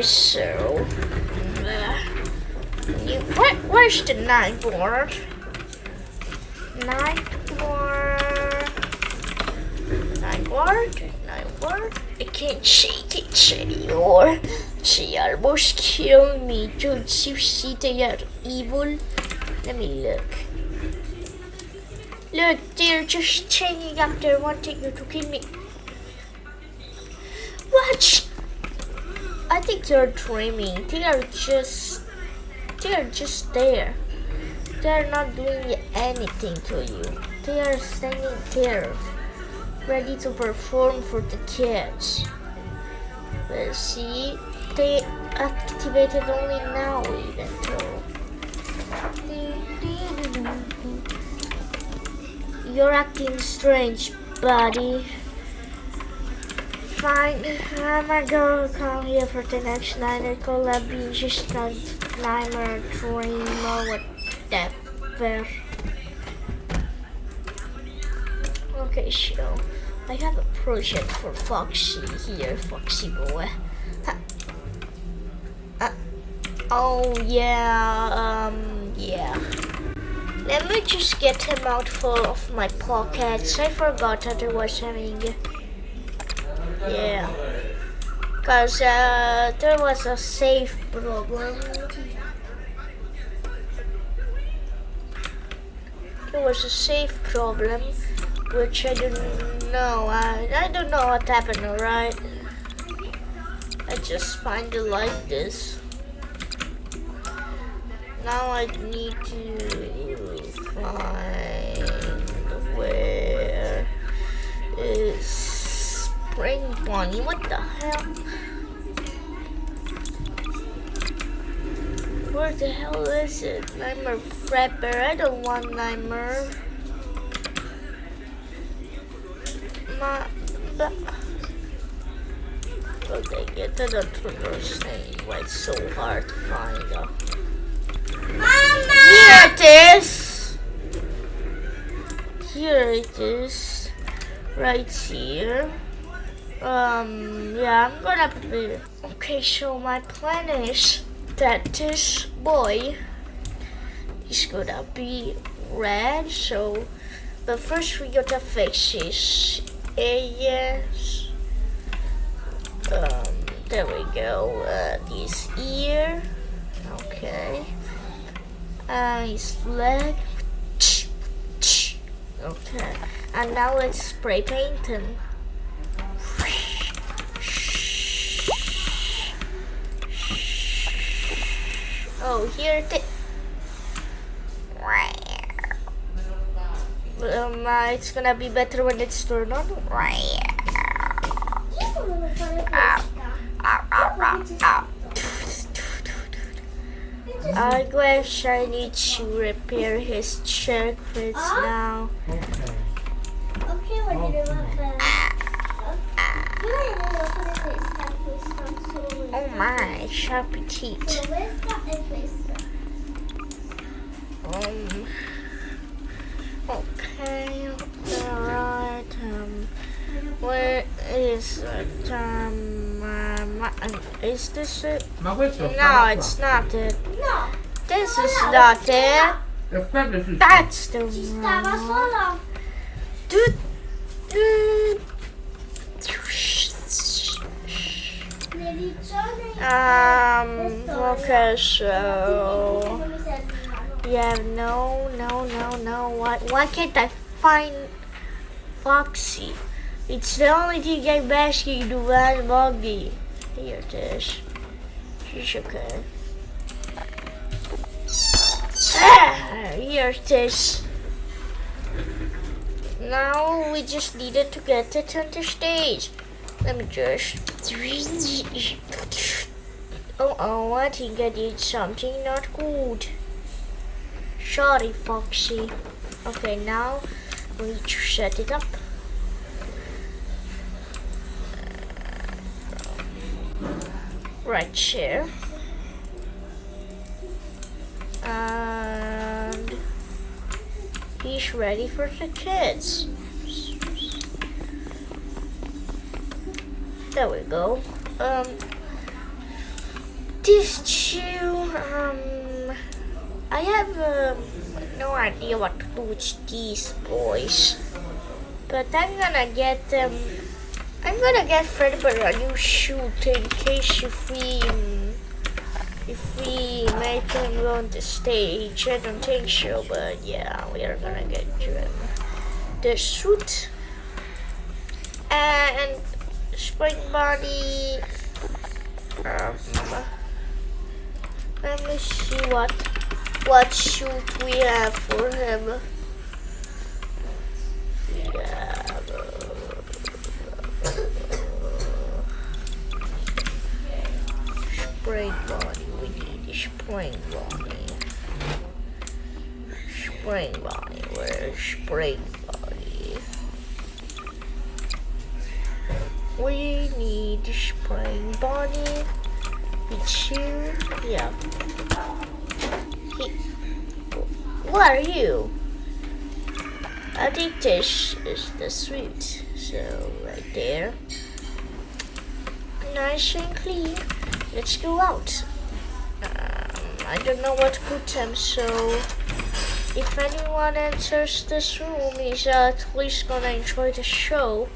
So... Where's the nine board? Nine board... Nine board? Nine board? I can't shake it anymore. She almost killed me. Don't you see they are evil? Let me look. Look, they're just changing up there wanting you to kill me. What? I think you're dreaming. They are just... They are just there. They are not doing anything to you. They are standing there, ready to perform for the kids. But see, they activated only now even though. You're acting strange, buddy. Fine, I'm gonna go come here for the next night. Have been just a nightmare, dream, or whatever. Okay, so I have a project for Foxy here, Foxy boy. Ha. Uh, oh yeah, um, yeah. Let me just get him out full of my pockets. I forgot that I was having. Yeah. Because uh, there was a safe problem. There was a safe problem, which I don't know. I, I don't know what happened, alright? I just find it like this. Now I need to find Spring Bonnie. What the hell? Where the hell is it? Nightmare Frapper. I don't want Nightmare. My, but, oh dang it, I don't understand why it's so hard to find them. Mama! Here it is. Here it is. Right here. Um, yeah, I'm gonna prepare. Okay, so my plan is that this boy is gonna be red, so, but first we gotta fix his ears. Um, there we go, uh, this ear, okay, uh, his leg, okay, and now let's spray paint him. Oh, here it is. um, uh, it's gonna be better when it's turned on. I guess I need to repair his circuits now. My, sharp teeth. Um. Okay. Alright. Um. Where is it? Um. um, is this it? Ma questo sta No, it's not it. No, This is not it. E quello è sul That's the one. solo... Dude. Um. Okay, so. Non mi servivano. Yeah, no, no, no, no. Why, why can't I find Foxy? It's the only thing I'm asking to find Buggy. Here it is. She's okay. Ah, here it is. Now we just needed to get it on the stage. Let me just. Oh, oh, I think I did something not good. Sorry, Foxy. Okay, now we need to set it up. Right here. And he's ready for the kids. There we go. Um, These two, um, I have um, no idea what to do with these boys. But I'm gonna get them. I'm gonna get Fredbear a new shoot in case if we um, if we make him go on the stage. I don't think so, but yeah, we are gonna get him the suit and spring body. Um, let me see what what shoot we have for him. Spring body. We need a spring body. Spring body. Where's spring body? We need spring body. Yeah. He, what are you? I think this is the sweet. So right there. Nice and clean. Let's go out. Um, I don't know what to put them, so if anyone enters this room, he's at least gonna enjoy the show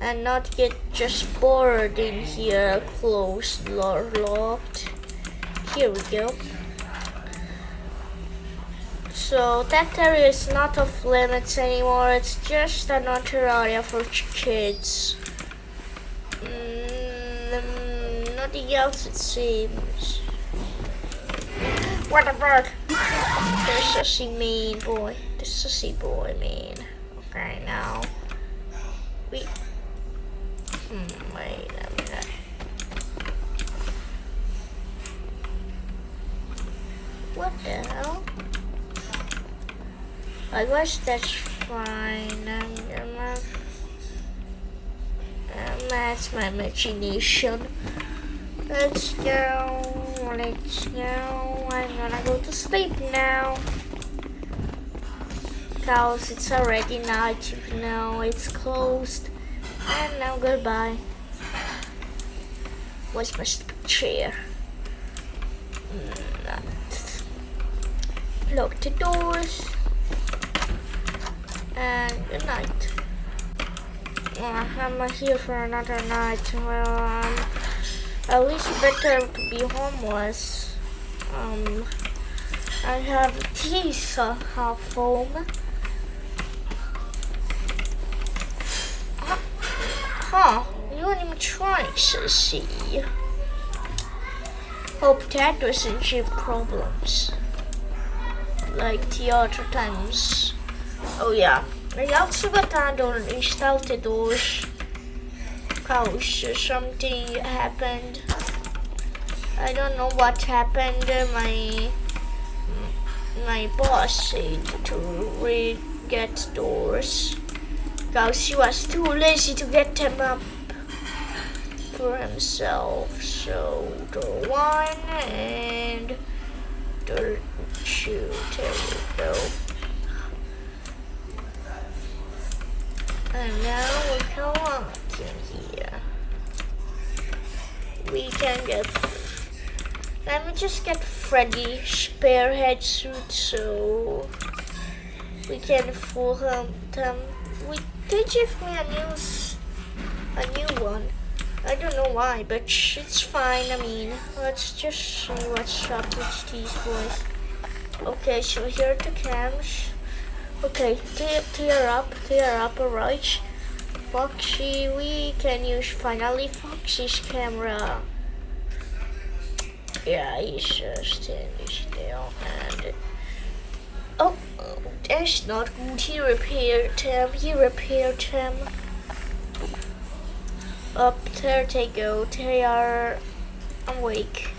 and not get just bored in here, closed or locked. Here we go. So that area is not off limits anymore. It's just another area for kids. Mm, nothing else it seems. What the fuck? The sussy mean boy. The sussy boy mean. Okay, now. We. Hmm, wait a minute. What the hell? I guess that's fine. I'm gonna. Um, that's my imagination. Let's go. Let's go. I'm gonna go to sleep now. Cause it's already night, you know, it's closed. And now goodbye. Where's my chair? Mm, Lock the doors. And good night. I'm here for another night. Well, um, at least better to be homeless. Um, I have teeth uh, half home. Huh, you weren't even trying see. Hope that doesn't give problems. Like the other times. Oh yeah. I also got on installed those cause something happened. I don't know what happened. My my boss said to re get doors because he was too lazy to get them up for himself. So the one and door two. There we go. And now we come on in here. We can get. Let me just get Freddy Spearhead suit so we can fool him. Them. We they give me a new, a new one. I don't know why, but it's fine. I mean, let's just see what's up with these boys. Okay, so here are the cams. Okay, tear, tear up, tear up, alright. Foxy, we can use finally Foxy's camera. Yeah, he's just standing still and oh, it's not good. He repaired him. He repaired him. Up there they go. They are awake.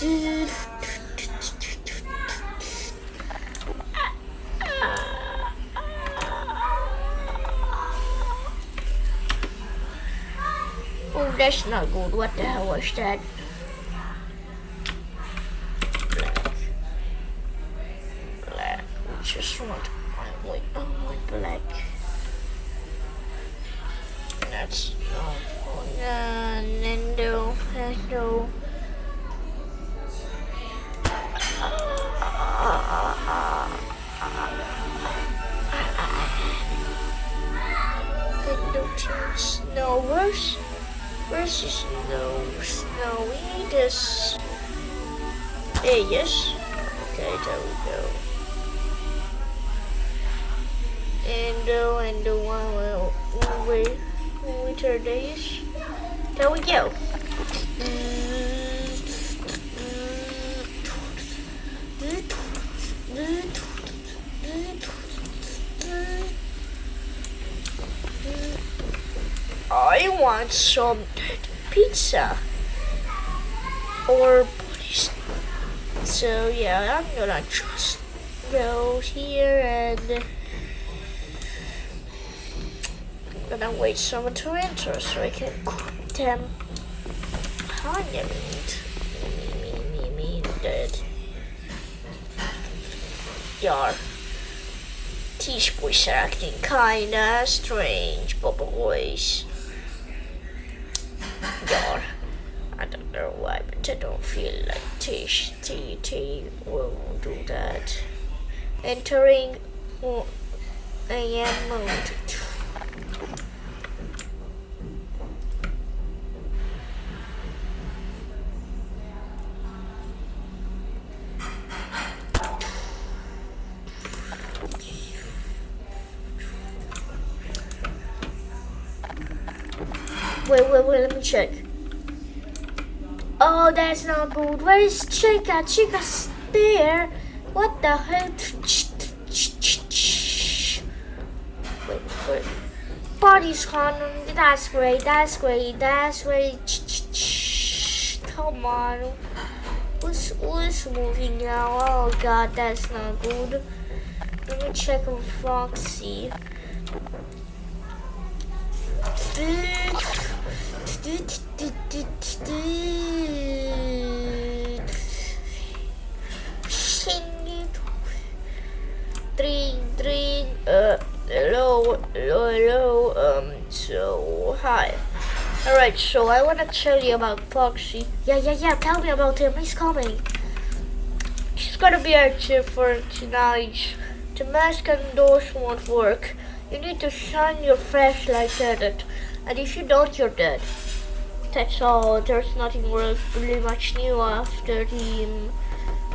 that's not good. What the hell was that? We. And uh, and the one will wait winter days. There we go. I want some pizza or. So yeah, I'm gonna just go here and I'm gonna wait someone to enter so I can cook them. Honey meat. Me, me, me, me, dead. Yar. These boys are acting kinda strange, boys. Know why, but I don't feel like Tish T T will do that. Entering oh, AM mode. That's not good. Where is Chica? Chica's there. What the hell? Wait, wait. Party's on. That's great. That's great. That's great. Come on. Who's, who's moving now? Oh god, that's not good. Let me check on Foxy. Three, three, uh, hello, hello, hello, um, so, hi. Alright, so I want to tell you about Foxy. Yeah, yeah, yeah, tell me about him, he's coming. He's gonna be our here for tonight. The mask and doors won't work. You need to shine your flashlight at it. And if you don't, you're dead. That's all. There's nothing really much new after the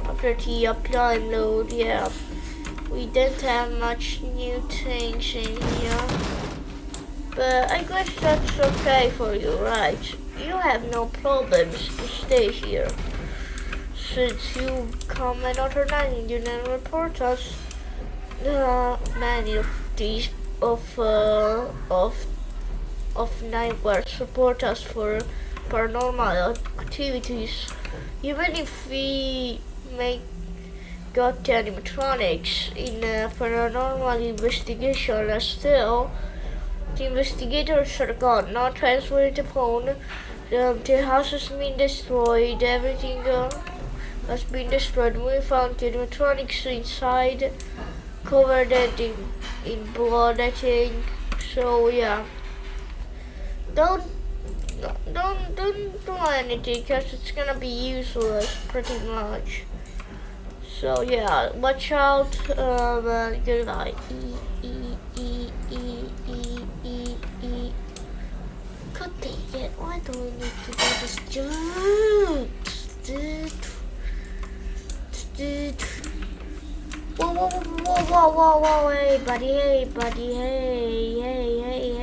after the uptime load. Yeah, we didn't have much new things in here, but I guess that's okay for you, right? You have no problems to stay here since you come another night and you didn't report us. Uh, many of these of uh, of of neighbors support us for paranormal activities. Even if we make got animatronics in a paranormal investigation, uh, still the investigators are gone, not transferred phone. Um, the house has been destroyed, everything uh, has been destroyed. We found the animatronics inside, covered in, in blood, I think. So yeah don't don't don't do anything because it's gonna be useless pretty much. So yeah watch out um uh, good night e e e e e e e god dang it why do we need to do this? Whoa, whoa, whoa, whoa, whoa, whoa, hey, buddy, hey, buddy, hey, hey, hey, hey,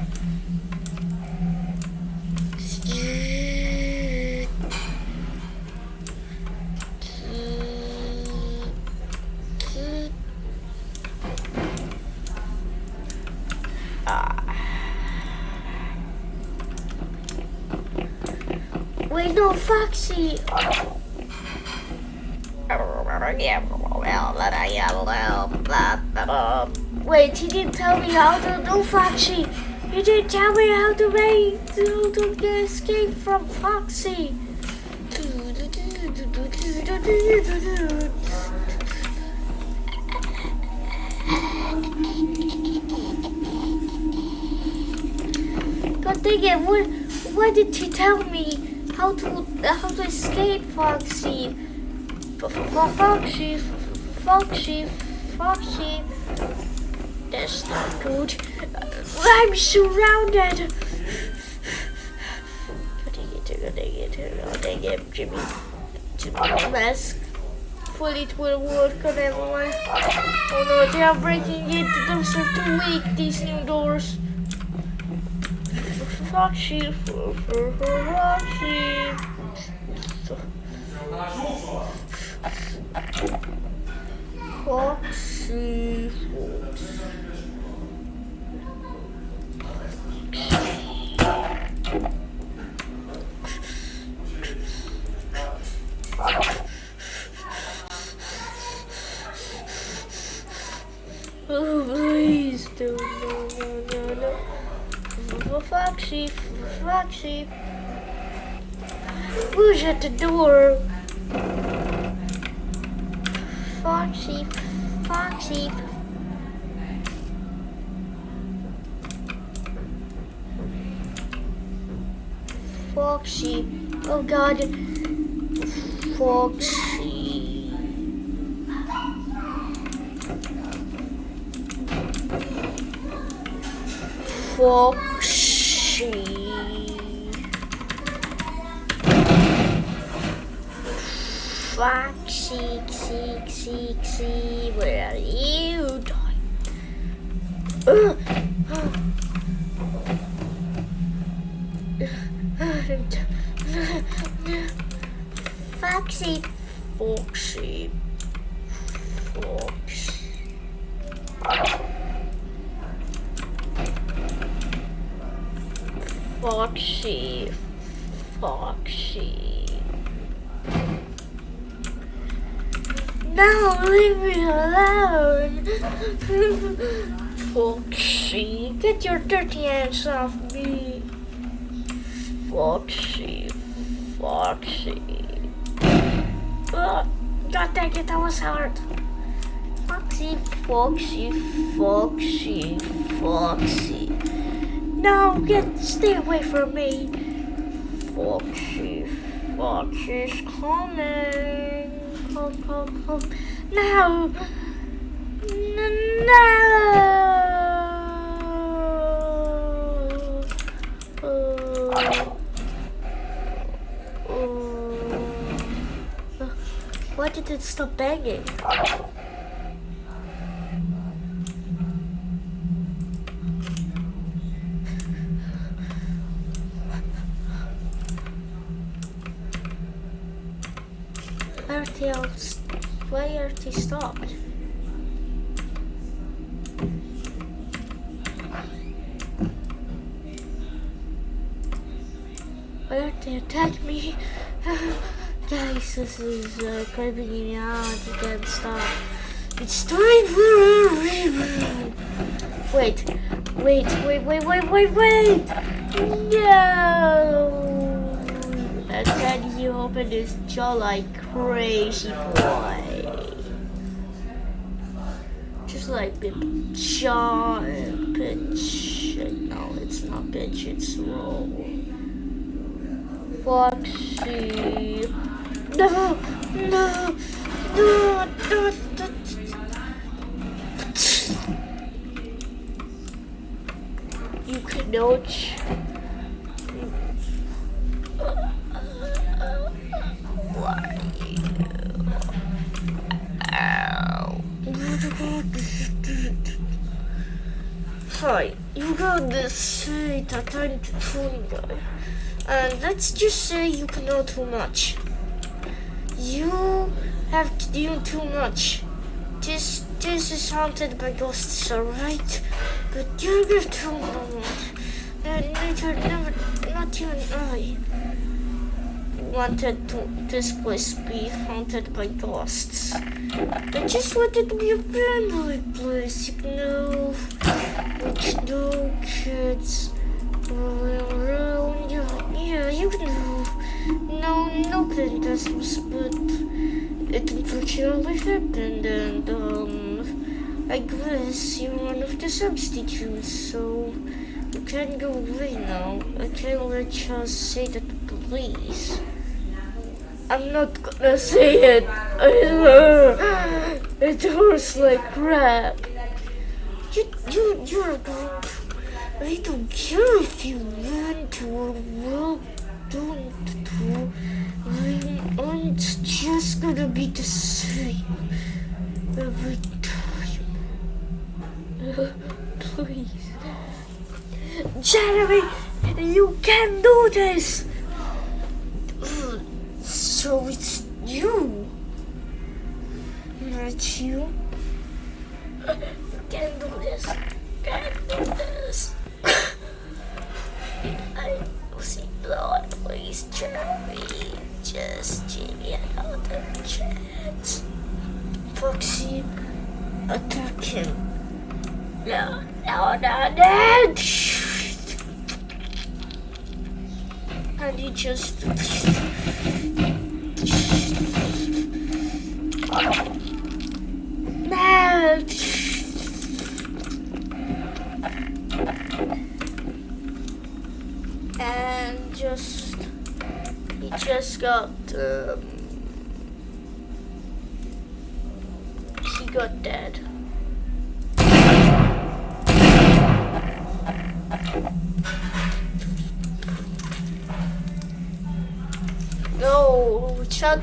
wait, no, Foxy. Wait, he didn't tell me how to do Foxy. He didn't tell me how to make to, to escape from Foxy. God dang it! What? Why did he tell me how to how to escape Foxy? Foxy, Foxy, Foxy. That's not good. I'm surrounded. Dang it, Jimmy. Jimmy mask. Hopefully it will work on everyone. Oh no, they are breaking it. Those are too weak. These new doors. Foxy, Foxy. Foxy. Oh, please do no, no, no, no. Foxy, Foxy. Who's at the door? Foxy, Foxy. Foxy. Oh God. Foxy. Foxy. Foxy, see, see, see, where are you? Foxy, Foxy, Foxy. Foxy, Foxy. No, leave me alone. Foxy, get your dirty hands off me. Foxy, Foxy. Oh, God dang it, that was hard. Foxy, Foxy, Foxy, Foxy. No, get stay away from me. Foxy, Foxy's coming. Come, come, come. No. No. Oh. Oh. Why did it stop banging? Why are they all s- Why are they stopped? Why aren't they attack me? Guys, this is uh, creeping me out. You can't stop. It's time for a reboot. Wait, wait, wait, wait, wait, wait, wait! No! And then you open his jaw like crazy boy. Just like jaw and pitch. No, it's not pitch, it's roll. Foxy. No, no, no, no, no. You can cannot. Hi, you got this say tiny phone guy. And let's just say you can know too much. You have to do too much. This this is haunted by ghosts, alright? But you're too much. And neither never not even I. wanted to, this place be haunted by ghosts. I just wanted to be a friendly place, you know, with no kids around. Yeah, yeah, you know, no, nothing does but it unfortunately happened, and um, I guess you're one of the substitutes, so you can go away now. I can't let you say that police. I'm not gonna say it. It hurts like crap. You, you, you're I don't care if you want to or will don't do. I'm, I'm just gonna be the same every time. please. Jeremy, you can do this. So it's you, not you. You can't do this. Can do this. I see blood, please, Jeremy. Just give me another chance. Foxy, attack him. No, no, no, no. And he just. No. And just. He just got. Um, he got dead. No,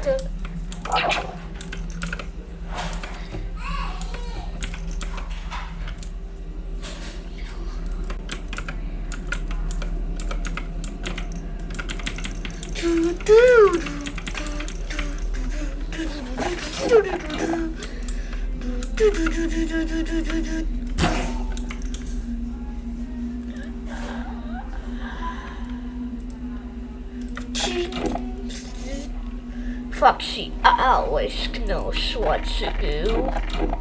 Foxy always knows what to do.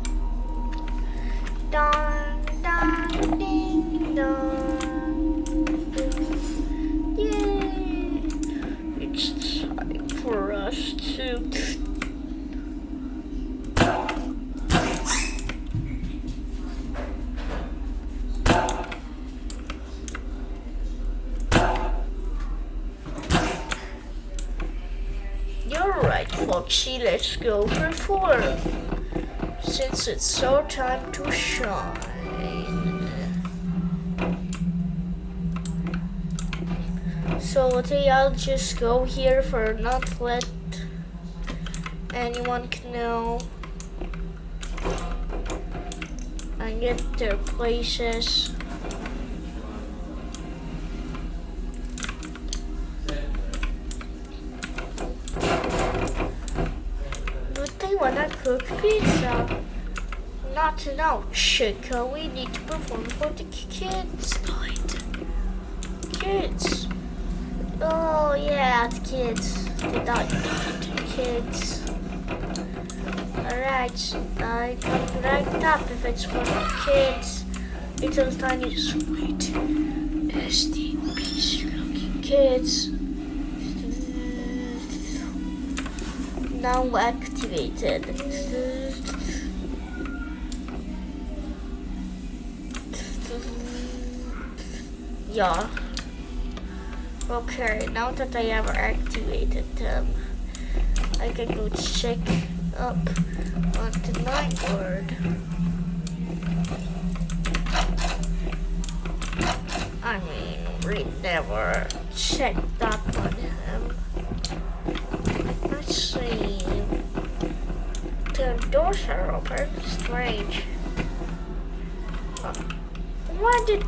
Foxy. Let's go perform. Since it's our time to shine. So okay, I'll just go here for not let anyone know and get their places. But they wanna cook pizza. Not now, Chica. We need to perform for the kids night. Kids. Oh yeah, the kids. The dog the kids. Alright, I come right up if it's for the kids. Little tiny sweet STPs looking kids. Now activated. Yeah. Okay, now that I have activated them, I can go check up on the night word. I mean, we never checked up on him. Let's see. The doors are open. Strange. Uh, Why did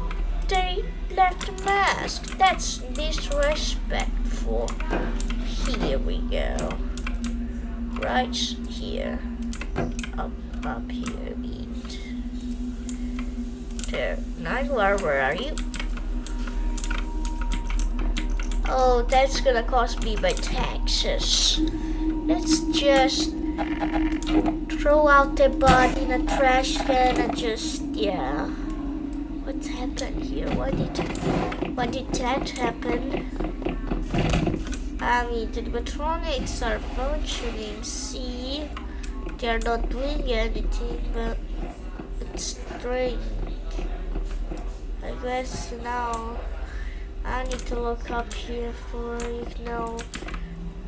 they the mask? That's disrespectful. Here we go. Right here. Up, up here. Eat. There. Nightlar, where are you? Oh, that's gonna cost me my taxes. Let's just throw out the body in a trash can and just, yeah. What happened here? What did, why did that happen? I mean, the animatronics are functioning, see? They're not doing anything, but it's strange. I guess now I need to look up here for, you know,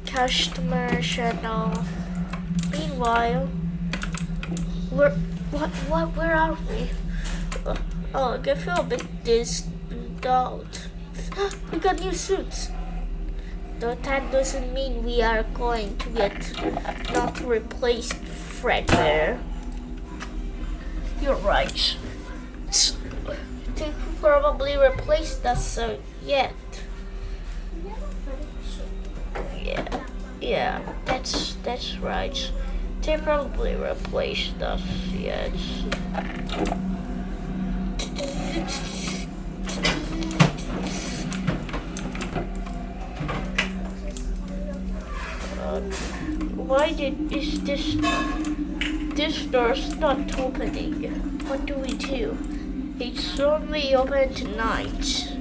customer all. Meanwhile, where, what, what, where are we? Uh, Oh, I feel a bit dizzy out. we got new suits. Though that doesn't mean we are going to get not replaced Fredbear. You're right. They probably replaced us uh, yet. Yeah, yeah, that's that's right. They probably replaced us yet. Why did is this this door's not opening? What do we do? It's only open tonight.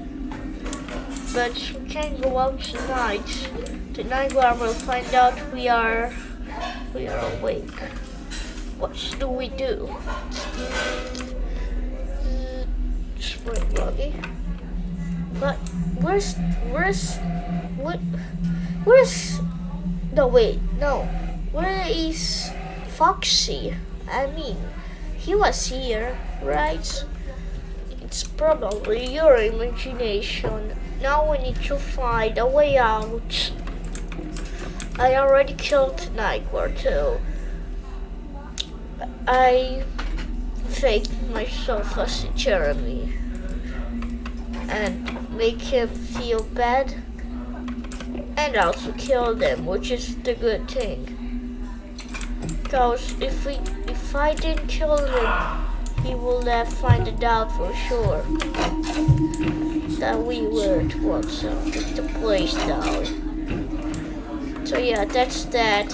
But we can't go out tonight. Tonight we will find out we are we are awake. What do we do? Spring Buggy. But where's where's what where's no wait no where is Foxy? I mean he was here right? It's probably your imagination. Now we need to find a way out. I already killed Nightcore too. I faked myself as Jeremy and make him feel bad and also kill them, which is the good thing. Because if we, if I didn't kill him, he will uh, find it out for sure that we were to walk some the place down. So yeah, that's that.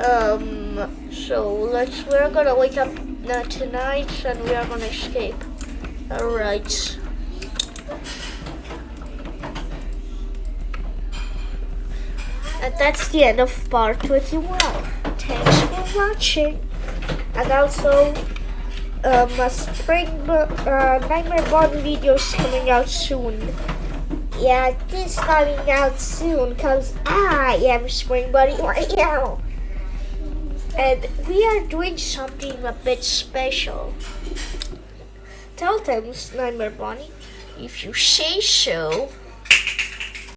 Um, so let's we're gonna wake up uh, tonight and we are gonna escape. All right. And that's the end of part 21. Thanks for watching. And also, um, spring uh, Nightmare Bond video is coming out soon. Yeah, this coming out soon because I am Spring Buddy right now. And we are doing something a bit special. Tell them, Nightmare Bonnie, if you say so.